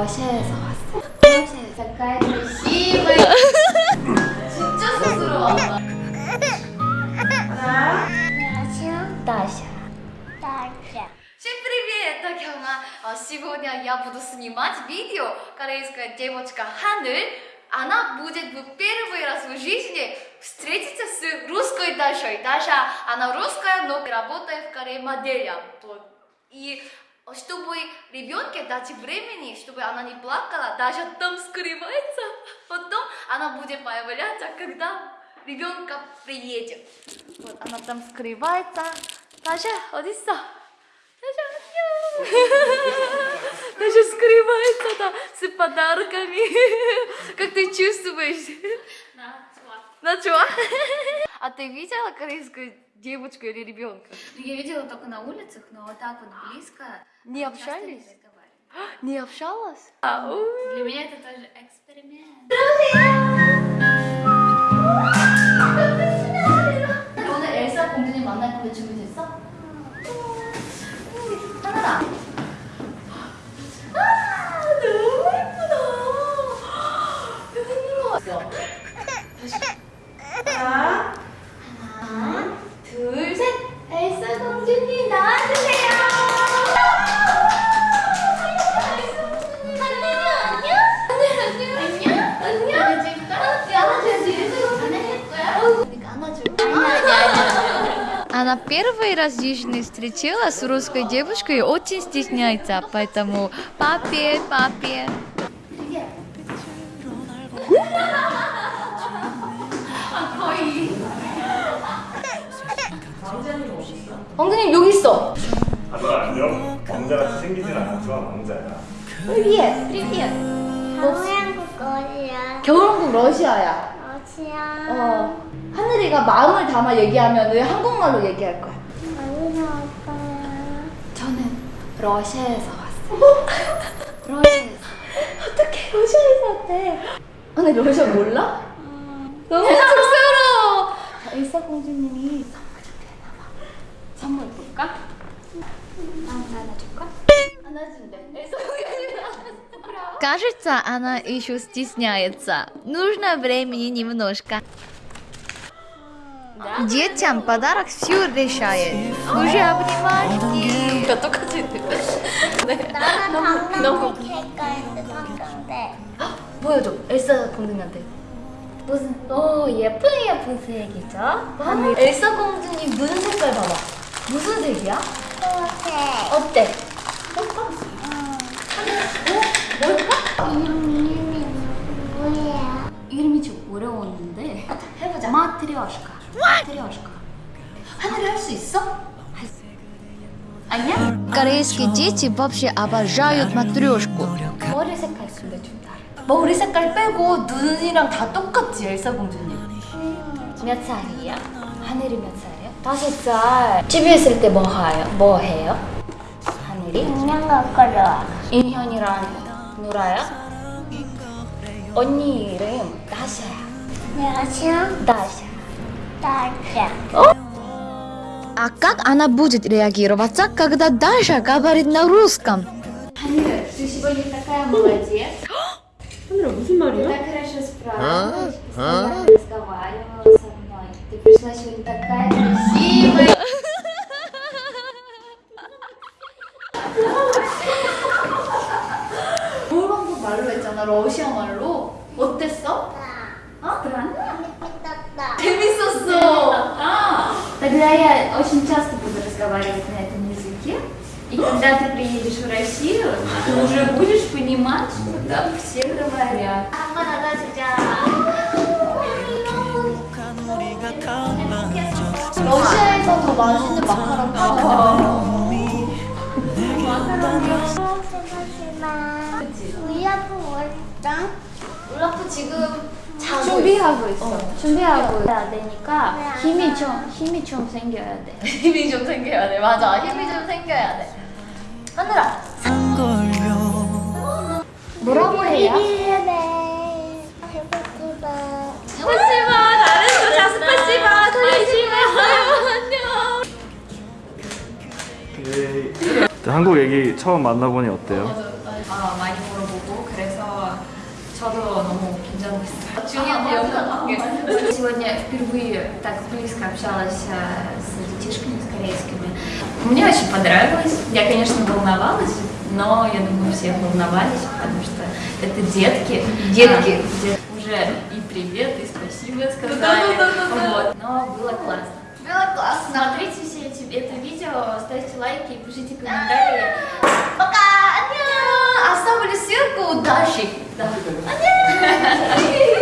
러시아에서 왔어. 러시아에서 такая красивая. 진짜 쑥스러워. 안녕하세요. Даша. 다시야. Всем привет! Так, а, Сегодня я буду снимать видео. Корейская девочка Ханель. Она будет в первый раз в жизни встретиться с русской Дашей. Даша, она русская, но работает в Корее моделью. То- И чтобы ребенке дать времени, чтобы она не плакала, Даша там скрывается. Потом она будет появляться, когда ребенка приедет. Вот она там скрывается. Даша, 어딨어? Даша, 안녕. Даша скрывается да, с подарками. Как ты чувствуешь? 나 좋아. На 좋아? А ты видела корейскую девочку или ребенка? Ну, Я видела только на улицах, но вот так вот близко. Не часто общались? не разговариваю. Не общалась? Ау. Для меня это тоже эксперимент. 오늘 엘사 공주님 만날 건데 준비됐어? Она первый раз в жизни встречалась с русской девушкой и очень стесняется, поэтому папе, папе. 왕자님 여기 있어. 아들아 안녕. 왕자같이 생기진 않았지만 왕자야. 프리비에, 프리비에. 한국 거리야. 겨울왕국 러시아야. 러시아. 어. 하늘이가 마음을 담아 얘기하면 한국말로 얘기할 거야. 어디서 왔어요? 저는 러시아에서 왔어요. 러시아에서. 어떻게 러시아에서 왔대? 아니 러시아 몰라? 너무 쑥스러워. 자, 엘사 공주님이 선물 준비했나봐. 선물 볼까? 아, 안아줄까? 안아준대. 엘사 공주님 Кажется, она еще стесняется. Нужно времени немножко. Детям подарок все решает. Уже обнимашки. 다 똑같이 나는 너무- 방랑색 색깔인데 방랑색. 보여줘. 엘사 공주님한테. 무슨? 오 예쁜 예쁜 색이죠. 하늘. 엘사 공주님 눈 색깔 봐봐. 무슨 색이야? 초록색. 어때? 응. 어? 뭘까? 이름 이름이 뭐예요? 이름이 좀 어려웠는데 해보자. 마트리오시카. 마트리오시카. 하늘이 할 수 있어? 아니야? Корейские дети вообще обожают матрешку. 머리 색깔 근데 좀 다르. 머리 색깔 빼고 눈이랑 다 똑같지 엘사 공주님. 몇 살이야? 하늘이 몇 살이야? 다섯 살. 집에 있을 때 뭐 해요? 뭐 해요? 하늘이? 그냥 거꾸로. 인현이랑 누라야? 언니 이름 다샤야. 안녕하세요. 다샤. 다시야. А как она будет реагироваться, когда Даша говорит на русском? Ханя, ты сегодня такая молодец. 하늘아 무슨 말이야? Так хорошо справилась. Постоянно разговаривала со мной. Ты пришла сегодня такая красивая. 겨울왕국 말로 했잖아, 러시아 말로. 어땠어? 어? 재밌었다. 재밌었어. А, тогда я очень часто буду разговаривать на этом языке. И когда ты приедешь в Россию, ты уже будешь понимать, что там все говорят. 한번 안아주자. 러시아에서 더 맛있는 마카롱 파는 그치? 우야프 월장 올라프 지금 자고 준비하고 있어. 준비하고 해야 되니까 힘이 와? 좀 힘이 좀 생겨야 돼. 힘이 좀 생겨야 돼. 맞아. 힘이 좀 생겨야 돼. 하늘아. 뭐라고 해요? 네. 스파시바. 스파시바 잘했어. 자 스파시바. 스파시바. 안녕. 예. 한국 애기 처음 만나보니 어때요? Все, нет. Сегодня впервые так близко общалась э, с детишками, с корейскими. Мне очень понравилось. Я, конечно, волновалась, но я думаю, все волновались, потому что это детки. Детки. А, дет... Уже и привет, и спасибо сказали. Да, да, да, вот. Но было классно. Было классно. Смотрите все эти, это видео, ставьте лайки, и пишите комментарии. А, пока! Оставили ссылку. Дашик. Да. Аня.